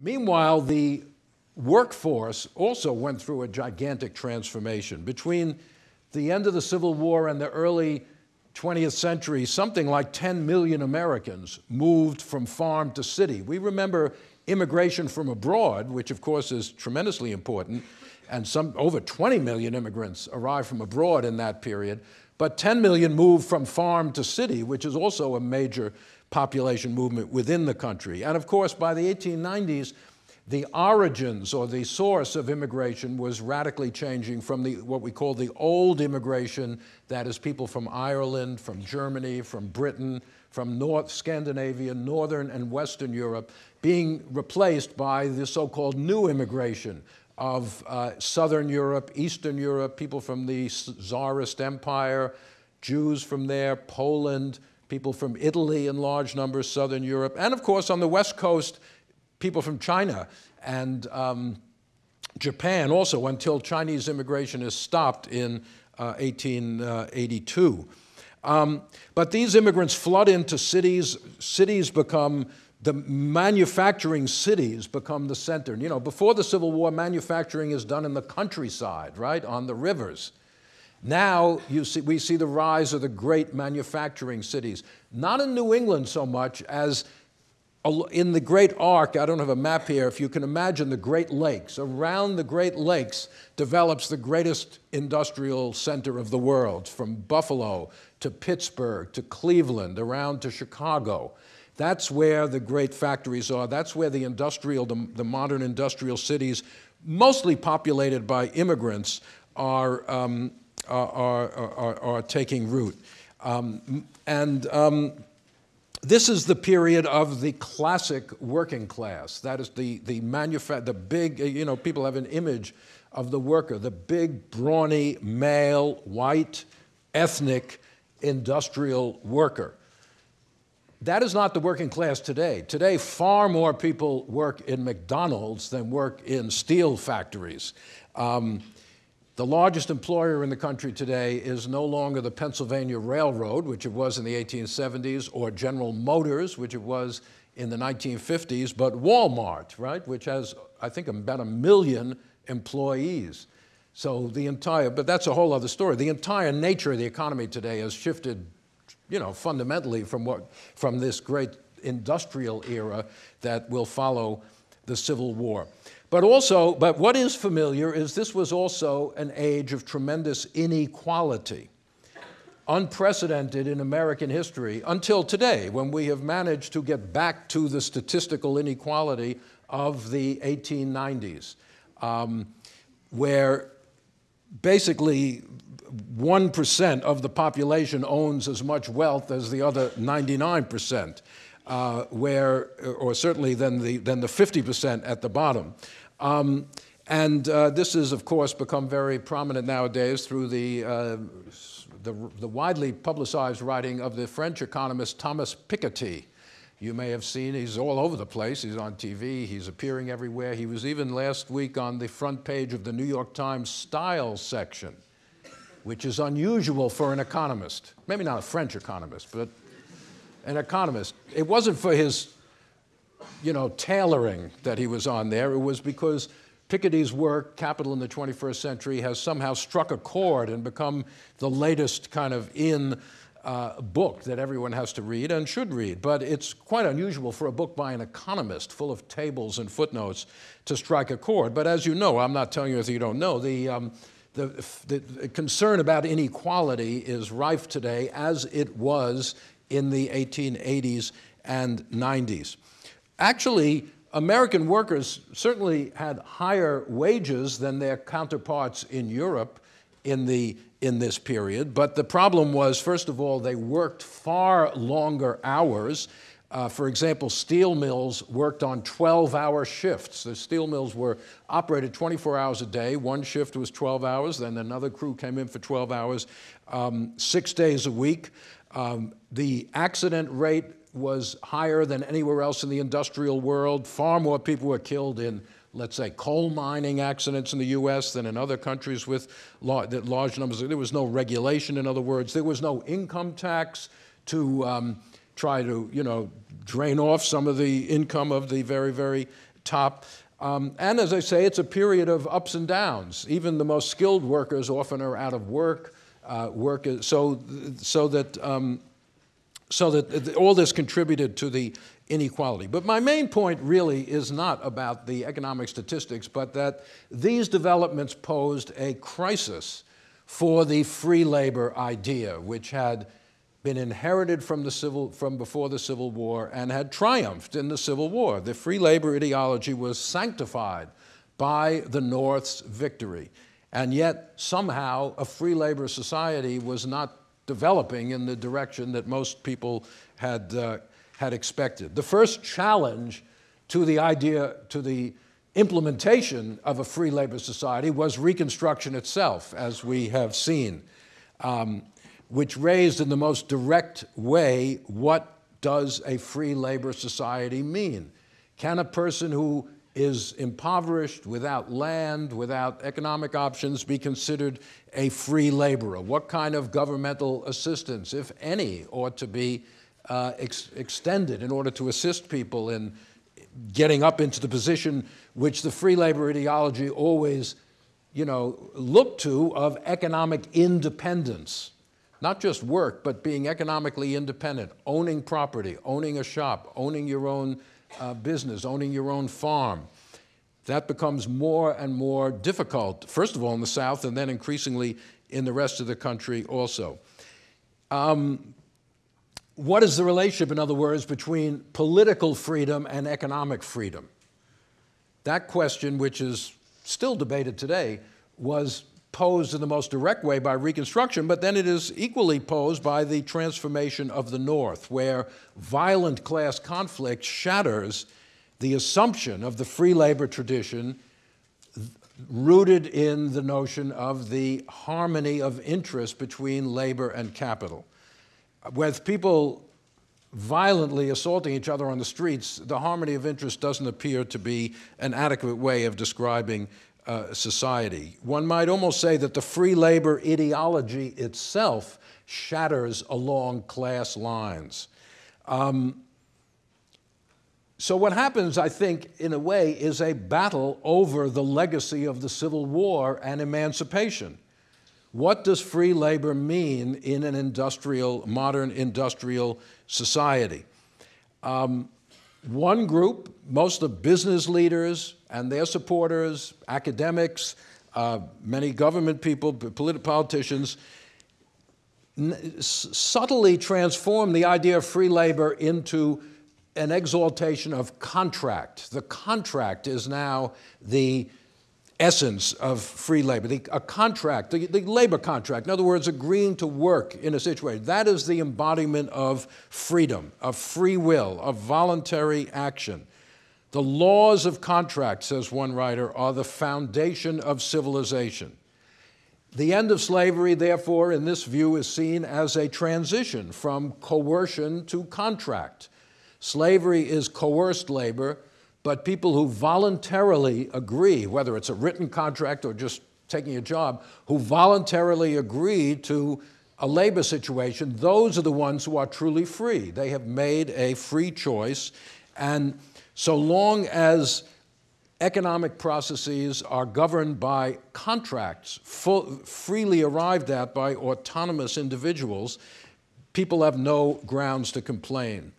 Meanwhile, the workforce also went through a gigantic transformation. Between the end of the Civil War and the early 20th century, something like 10 million Americans moved from farm to city. We remember immigration from abroad, which of course is tremendously important, and some over 20 million immigrants arrived from abroad in that period. But 10 million moved from farm to city, which is also a major population movement within the country. And of course, by the 1890s, the origins or the source of immigration was radically changing from the, what we call the old immigration, that is people from Ireland, from Germany, from Britain, from North Scandinavia, Northern and Western Europe, being replaced by the so-called new immigration of uh, Southern Europe, Eastern Europe, people from the Tsarist Empire, Jews from there, Poland, people from Italy in large numbers, Southern Europe, and of course on the West Coast, people from China and um, Japan also until Chinese immigration is stopped in uh, 1882. Um, but these immigrants flood into cities. Cities become, the manufacturing cities become the center. You know, before the Civil War, manufacturing is done in the countryside, right, on the rivers. Now you see, we see the rise of the great manufacturing cities, not in New England so much as in the Great Arc, I don't have a map here, if you can imagine the Great Lakes, around the Great Lakes develops the greatest industrial center of the world, from Buffalo to Pittsburgh to Cleveland, around to Chicago. That's where the great factories are. That's where the industrial, the, the modern industrial cities, mostly populated by immigrants, are, um, are, are, are, taking root. Um, and um, this is the period of the classic working class. That is the, the the big, you know, people have an image of the worker, the big, brawny, male, white, ethnic, industrial worker. That is not the working class today. Today, far more people work in McDonald's than work in steel factories. Um, the largest employer in the country today is no longer the Pennsylvania Railroad, which it was in the 1870s, or General Motors, which it was in the 1950s, but Walmart, right, which has, I think, about a million employees. So the entire, but that's a whole other story. The entire nature of the economy today has shifted, you know, fundamentally from what, from this great industrial era that will follow the Civil War. But also, but what is familiar is this was also an age of tremendous inequality, unprecedented in American history until today, when we have managed to get back to the statistical inequality of the 1890s, um, where basically 1% of the population owns as much wealth as the other 99% uh, where, or certainly than the, than the 50% at the bottom. Um, and uh, this has, of course, become very prominent nowadays through the, uh, the, the, widely publicized writing of the French economist Thomas Piketty. You may have seen he's all over the place. He's on TV. He's appearing everywhere. He was even last week on the front page of the New York Times style section, which is unusual for an economist. Maybe not a French economist, but an economist. It wasn't for his, you know, tailoring that he was on there. It was because Piketty's work, Capital in the 21st Century, has somehow struck a chord and become the latest kind of in uh, book that everyone has to read and should read. But it's quite unusual for a book by an economist full of tables and footnotes to strike a chord. But as you know, I'm not telling you anything you don't know, the, um, the, the concern about inequality is rife today as it was in the 1880s and 90s. Actually, American workers certainly had higher wages than their counterparts in Europe in, the, in this period, but the problem was, first of all, they worked far longer hours. Uh, for example, steel mills worked on 12-hour shifts. The steel mills were operated 24 hours a day. One shift was 12 hours, then another crew came in for 12 hours, um, six days a week. Um, the accident rate was higher than anywhere else in the industrial world. Far more people were killed in, let's say, coal mining accidents in the US than in other countries with large numbers. There was no regulation, in other words. There was no income tax to um, try to, you know, drain off some of the income of the very, very top. Um, and as I say, it's a period of ups and downs. Even the most skilled workers often are out of work. Uh, work so, so that, um, so that all this contributed to the inequality. But my main point really is not about the economic statistics, but that these developments posed a crisis for the free labor idea, which had been inherited from, the civil, from before the Civil War and had triumphed in the Civil War. The free labor ideology was sanctified by the North's victory. And yet, somehow, a free labor society was not developing in the direction that most people had, uh, had expected. The first challenge to the idea, to the implementation of a free labor society was Reconstruction itself, as we have seen, um, which raised in the most direct way what does a free labor society mean? Can a person who is impoverished, without land, without economic options, be considered a free laborer? What kind of governmental assistance, if any, ought to be uh, ex extended in order to assist people in getting up into the position which the free labor ideology always, you know, looked to of economic independence. Not just work, but being economically independent, owning property, owning a shop, owning your own uh, business, owning your own farm. That becomes more and more difficult, first of all in the South, and then increasingly in the rest of the country also. Um, what is the relationship, in other words, between political freedom and economic freedom? That question, which is still debated today, was posed in the most direct way by Reconstruction, but then it is equally posed by the transformation of the North, where violent class conflict shatters the assumption of the free labor tradition rooted in the notion of the harmony of interest between labor and capital. With people violently assaulting each other on the streets, the harmony of interest doesn't appear to be an adequate way of describing uh, society. One might almost say that the free labor ideology itself shatters along class lines. Um, so what happens, I think, in a way, is a battle over the legacy of the Civil War and emancipation. What does free labor mean in an industrial, modern industrial society? Um, one group, most of business leaders and their supporters, academics, uh, many government people, political politicians, subtly transform the idea of free labor into an exaltation of contract. The contract is now the essence of free labor, the, a contract, the, the, labor contract, in other words, agreeing to work in a situation. That is the embodiment of freedom, of free will, of voluntary action. The laws of contract, says one writer, are the foundation of civilization. The end of slavery, therefore, in this view, is seen as a transition from coercion to contract. Slavery is coerced labor, but people who voluntarily agree, whether it's a written contract or just taking a job, who voluntarily agree to a labor situation, those are the ones who are truly free. They have made a free choice, and so long as economic processes are governed by contracts full, freely arrived at by autonomous individuals, people have no grounds to complain.